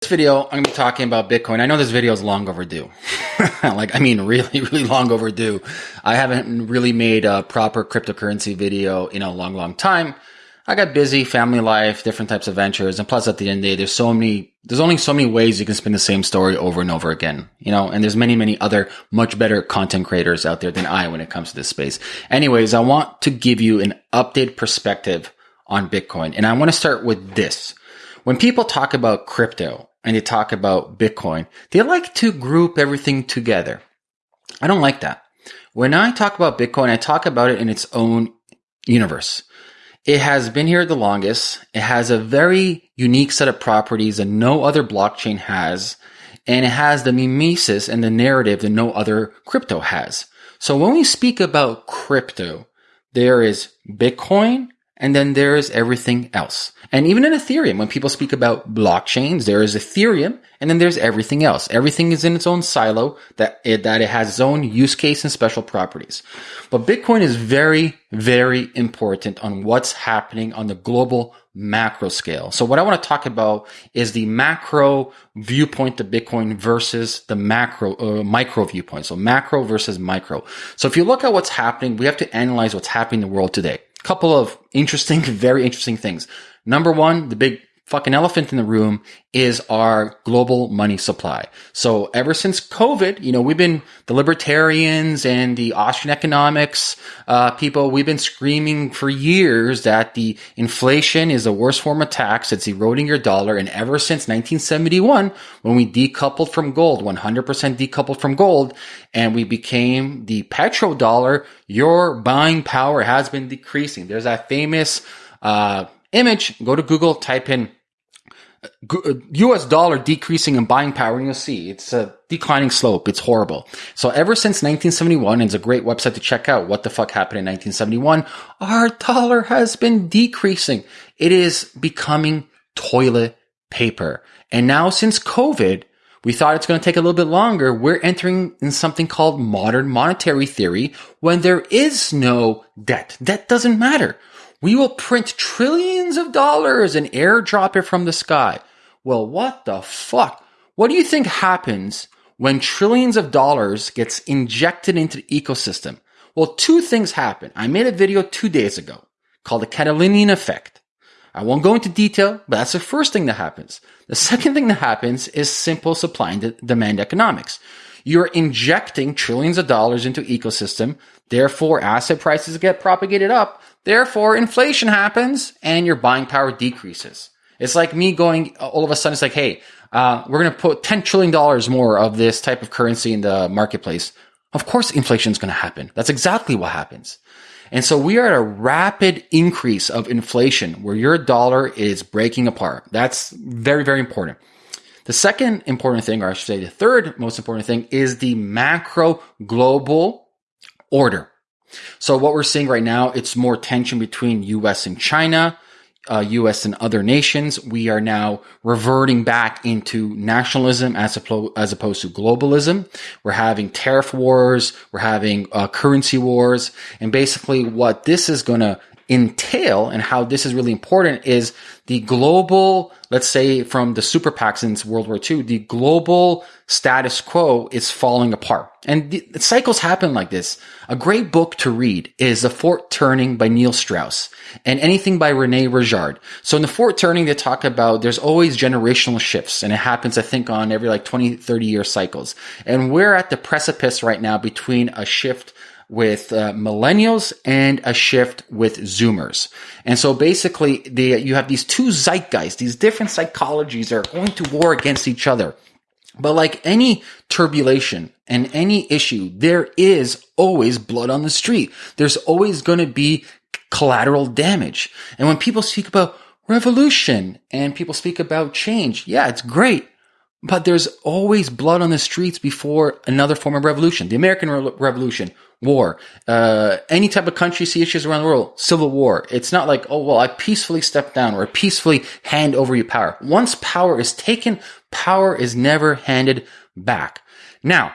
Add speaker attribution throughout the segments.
Speaker 1: This video, I'm going to be talking about Bitcoin. I know this video is long overdue. like, I mean, really, really long overdue. I haven't really made a proper cryptocurrency video in a long, long time. I got busy, family life, different types of ventures. And plus at the end of the day, there's so many, there's only so many ways you can spin the same story over and over again, you know, and there's many, many other much better content creators out there than I when it comes to this space. Anyways, I want to give you an updated perspective on Bitcoin. And I want to start with this. When people talk about crypto, and they talk about Bitcoin, they like to group everything together. I don't like that. When I talk about Bitcoin, I talk about it in its own universe. It has been here the longest. It has a very unique set of properties that no other blockchain has. And it has the mimesis and the narrative that no other crypto has. So when we speak about crypto, there is Bitcoin, and then there is everything else. And even in Ethereum, when people speak about blockchains, there is Ethereum and then there's everything else. Everything is in its own silo that it, that it has its own use case and special properties. But Bitcoin is very, very important on what's happening on the global macro scale. So what I want to talk about is the macro viewpoint of Bitcoin versus the macro, uh, micro viewpoint. So macro versus micro. So if you look at what's happening, we have to analyze what's happening in the world today couple of interesting, very interesting things. Number one, the big fucking elephant in the room is our global money supply. So ever since COVID, you know, we've been the libertarians and the Austrian economics uh, people. We've been screaming for years that the inflation is the worst form of tax. It's eroding your dollar. And ever since 1971, when we decoupled from gold, 100% decoupled from gold, and we became the petrodollar, your buying power has been decreasing. There's that famous uh, image. Go to Google, type in US uh, dollar decreasing in buying power, and you'll see it's a declining slope. It's horrible. So ever since 1971, and it's a great website to check out what the fuck happened in 1971, our dollar has been decreasing. It is becoming toilet paper. And now since COVID, we thought it's going to take a little bit longer. We're entering in something called modern monetary theory when there is no debt. Debt doesn't matter. We will print trillions of dollars and airdrop it from the sky. Well, what the fuck? What do you think happens when trillions of dollars gets injected into the ecosystem? Well, two things happen. I made a video two days ago called the Cantillon effect. I won't go into detail, but that's the first thing that happens. The second thing that happens is simple supply and demand economics. You're injecting trillions of dollars into ecosystem. Therefore, asset prices get propagated up. Therefore, inflation happens and your buying power decreases. It's like me going all of a sudden, it's like, hey, uh, we're going to put $10 trillion more of this type of currency in the marketplace. Of course, inflation is going to happen. That's exactly what happens. And so we are at a rapid increase of inflation where your dollar is breaking apart. That's very, very important. The second important thing, or I should say the third most important thing, is the macro global order. So what we're seeing right now, it's more tension between US and China, uh, US and other nations. We are now reverting back into nationalism as, as opposed to globalism. We're having tariff wars. We're having uh, currency wars. And basically what this is going to entail and how this is really important is the global, let's say from the super PAC since World War II, the global status quo is falling apart. And the, the cycles happen like this. A great book to read is The Fourth Turning by Neil Strauss and anything by Rene Girard. So in The Fourth Turning, they talk about there's always generational shifts and it happens, I think, on every like 20, 30 year cycles. And we're at the precipice right now between a shift with uh, millennials and a shift with zoomers. And so basically the, you have these two zeitgeists, these different psychologies are going to war against each other. But like any turbulation and any issue, there is always blood on the street. There's always going to be collateral damage. And when people speak about revolution and people speak about change, yeah, it's great. But there's always blood on the streets before another form of revolution. The American Re- Revolution, war, uh, any type of country see issues around the world, civil war. It's not like, oh, well, I peacefully step down or I peacefully hand over your power. Once power is taken, power is never handed back. Now,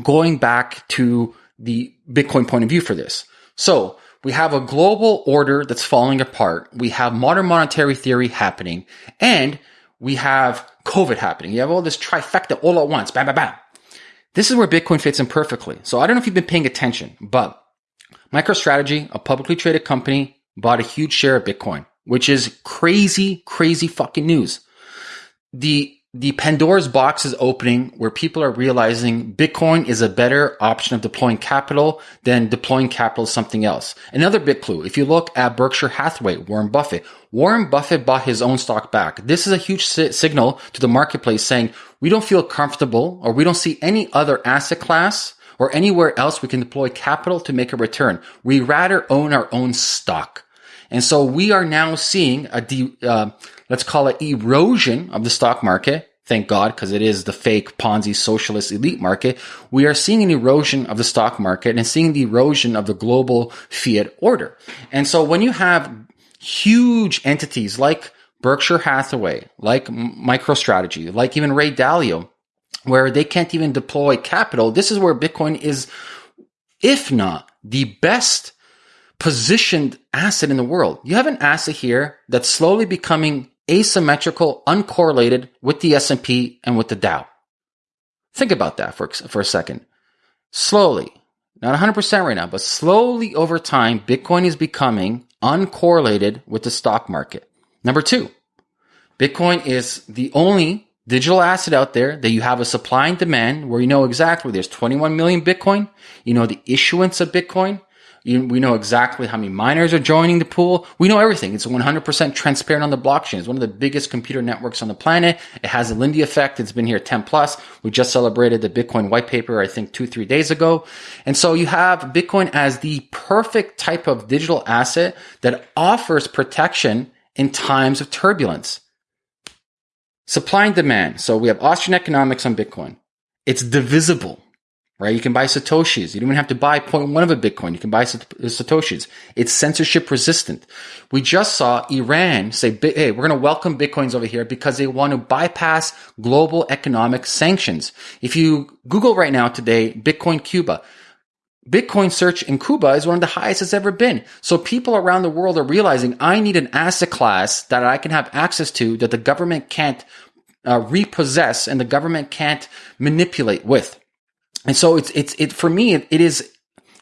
Speaker 1: going back to the Bitcoin point of view for this. So we have a global order that's falling apart. We have modern monetary theory happening and we have COVID happening. You have all this trifecta all at once. Bam, bam, bam. This is where Bitcoin fits in perfectly. So I don't know if you've been paying attention, but MicroStrategy, a publicly traded company, bought a huge share of Bitcoin, which is crazy, crazy fucking news. The the Pandora's box is opening where people are realizing Bitcoin is a better option of deploying capital than deploying capital something else. Another big clue. If you look at Berkshire Hathaway, Warren Buffett, Warren Buffett bought his own stock back. This is a huge si- signal to the marketplace saying we don't feel comfortable or we don't see any other asset class or anywhere else we can deploy capital to make a return. We rather own our own stock. And so we are now seeing a de- uh, let's call it erosion of the stock market. Thank God, because it is the fake Ponzi socialist elite market. We are seeing an erosion of the stock market and seeing the erosion of the global fiat order. And so when you have huge entities like Berkshire Hathaway, like MicroStrategy, like even Ray Dalio, where they can't even deploy capital, this is where Bitcoin is, if not the best positioned asset in the world. You have an asset here that's slowly becoming asymmetrical, uncorrelated with the S&P and with the Dow. Think about that for, for a second. Slowly, not 100% right now, but slowly over time, Bitcoin is becoming uncorrelated with the stock market. Number two, Bitcoin is the only digital asset out there that you have a supply and demand where you know exactly there's 21 million Bitcoin. You know the issuance of Bitcoin. We know exactly how many miners are joining the pool. We know everything. It's 100% transparent on the blockchain. It's one of the biggest computer networks on the planet. It has a Lindy effect. It's been here 10 plus. We just celebrated the Bitcoin white paper, I think two, three days ago. And so you have Bitcoin as the perfect type of digital asset that offers protection in times of turbulence. Supply and demand. So we have Austrian economics on Bitcoin. It's divisible right? You can buy Satoshis. You don't even have to buy 0.1 of a Bitcoin. You can buy Satoshis. It's censorship resistant. We just saw Iran say, hey, we're going to welcome Bitcoins over here because they want to bypass global economic sanctions. If you Google right now today, Bitcoin Cuba, Bitcoin search in Cuba is one of the highest it's ever been. So people around the world are realizing I need an asset class that I can have access to that the government can't uh, repossess and the government can't manipulate with. And so it's, it's, it, for me, it, it is,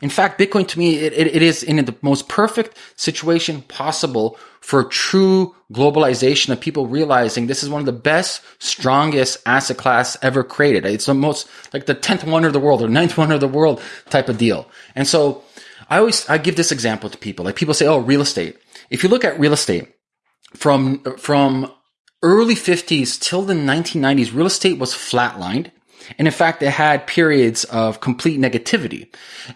Speaker 1: in fact, Bitcoin to me, it, it, is in the most perfect situation possible for true globalization of people realizing this is one of the best, strongest asset class ever created. It's the most, like the 10th wonder of the world or ninth wonder of the world type of deal. And so I always, I give this example to people. Like people say, oh, real estate. If you look at real estate from, from early 50s till the 1990s, real estate was flatlined. And in fact, it had periods of complete negativity.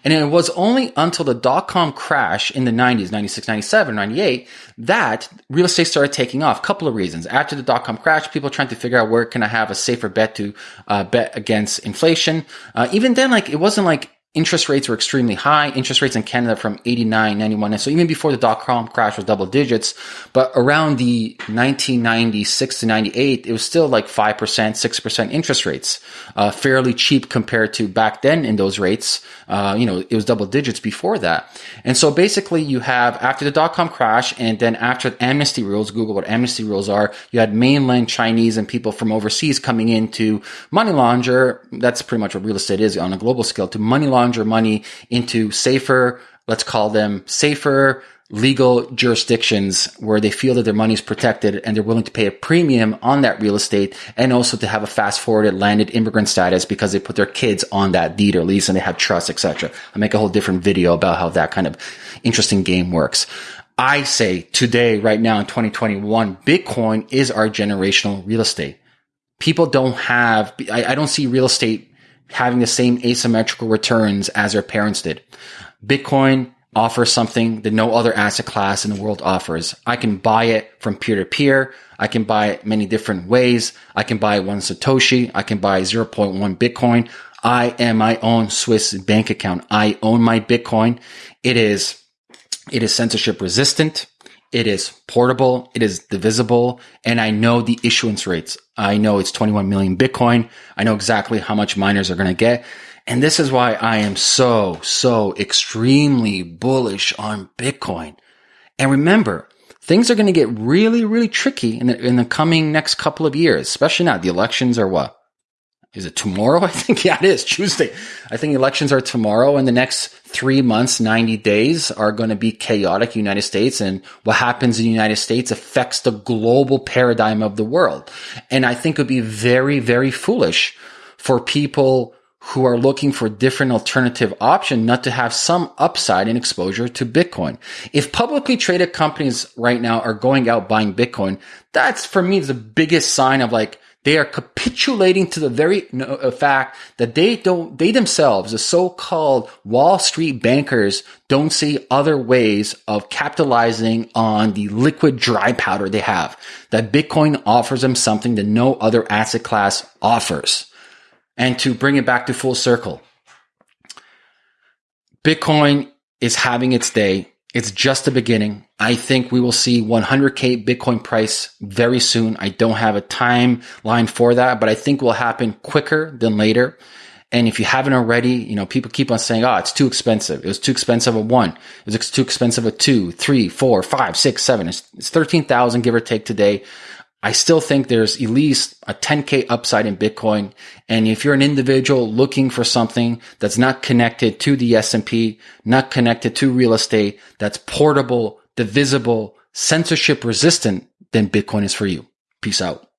Speaker 1: And it was only until the dot com crash in the 90s, 96, 97, 98, that real estate started taking off. A Couple of reasons. After the dot com crash, people trying to figure out where can I have a safer bet to uh, bet against inflation. Uh, even then, like, it wasn't like interest rates were extremely high. Interest rates in Canada from 89, 91. And so even before the dot com crash was double digits, but around the 1996 to 98, it was still like 5%, 6% interest rates, uh, fairly cheap compared to back then in those rates. Uh, you know, it was double digits before that. And so basically you have after the dot com crash and then after amnesty rules, Google what amnesty rules are, you had mainland Chinese and people from overseas coming in to money launder. That's pretty much what real estate is on a global scale to money launder launder money into safer, let's call them safer legal jurisdictions where they feel that their money is protected and they're willing to pay a premium on that real estate and also to have a fast forwarded landed immigrant status because they put their kids on that deed or lease and they have trust, etc. I'll make a whole different video about how that kind of interesting game works. I say today, right now in 2021, Bitcoin is our generational real estate. People don't have, I, I don't see real estate having the same asymmetrical returns as their parents did. Bitcoin offers something that no other asset class in the world offers. I can buy it from peer to peer. I can buy it many different ways. I can buy one Satoshi. I can buy 0.1 Bitcoin. I am my own Swiss bank account. I own my Bitcoin. It is, it is censorship resistant. It is portable. It is divisible. And I know the issuance rates. I know it's 21 million Bitcoin. I know exactly how much miners are going to get. And this is why I am so, so extremely bullish on Bitcoin. And remember, things are going to get really, really tricky in the, in the coming next couple of years, especially now. The elections are what? Is it tomorrow? I think, yeah, it is Tuesday. I think elections are tomorrow and the next three months, 90 days are going to be chaotic United States. And what happens in the United States affects the global paradigm of the world. And I think it would be very, very foolish for people who are looking for different alternative option not to have some upside in exposure to Bitcoin. If publicly traded companies right now are going out buying Bitcoin, that's for me the biggest sign of like they are capitulating to the very uh, fact that they don't, they themselves, the so-called Wall Street bankers, don't see other ways of capitalizing on the liquid dry powder they have. That Bitcoin offers them something that no other asset class offers. And to bring it back to full circle, Bitcoin is having its day. It's just the beginning. I think we will see 100K Bitcoin price very soon. I don't have a timeline for that, but I think will happen quicker than later. And if you haven't already, you know, people keep on saying, oh, it's too expensive. It was too expensive at one. It was too expensive at two, three, four, five, six, seven. It's, it's 13,000 give or take today. I still think there's at least a 10K upside in Bitcoin. And if you're an individual looking for something that's not connected to the S&P, not connected to real estate, that's portable, divisible, censorship resistant, then Bitcoin is for you. Peace out.